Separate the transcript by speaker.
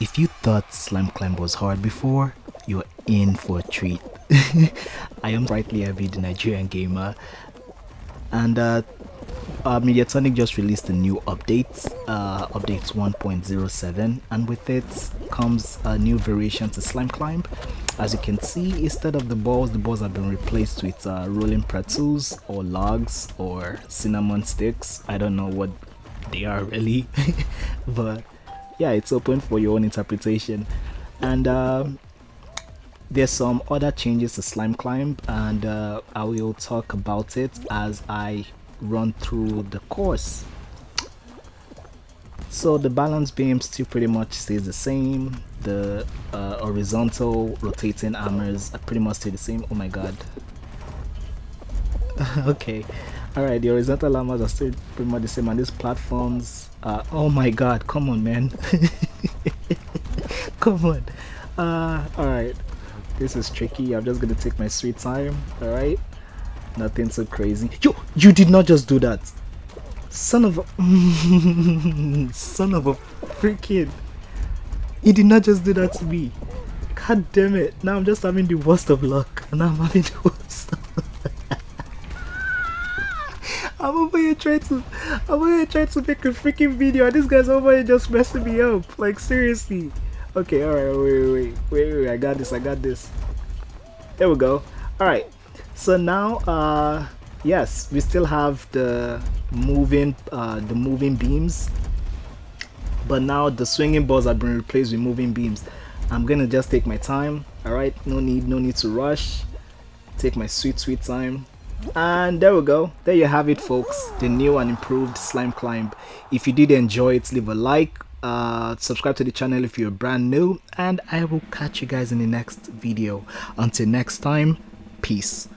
Speaker 1: if you thought slime climb was hard before, you're in for a treat. I am brightly the Nigerian gamer, and uh, uh, Mediatonic just released a new update, uh, update 1.07, and with it comes a new variation to Slime Climb. As you can see, instead of the balls, the balls have been replaced with uh, rolling pretzels or logs or cinnamon sticks. I don't know what they are really, but yeah, it's open for your own interpretation. And um, there's some other changes to Slime Climb, and uh, I will talk about it as I run through the course. So the balance beam still pretty much stays the same. The uh, horizontal rotating armors are pretty much stay the same. Oh my god. okay. Alright, the horizontal armors are still pretty much the same and these platforms uh, oh my god, come on man. come on. Uh, alright. This is tricky. I'm just gonna take my sweet time. Alright. Nothing so crazy. Yo, you did not just do that. Son of a son of a freaking he did not just do that to me. God damn it. Now I'm just having the worst of luck. And I'm having the worst I'm over here trying to I'm over here trying to make a freaking video and this guy's over here just messing me up. Like seriously. Okay, alright, wait, wait, wait, wait, wait, I got this, I got this. There we go. Alright, so now uh yes we still have the moving uh the moving beams but now the swinging balls have been replaced with moving beams i'm gonna just take my time all right no need no need to rush take my sweet sweet time and there we go. There you have it folks. The new and improved slime climb. If you did enjoy it leave a like uh, subscribe to the channel if you're brand new and i will catch you guys in the next video. Until next time peace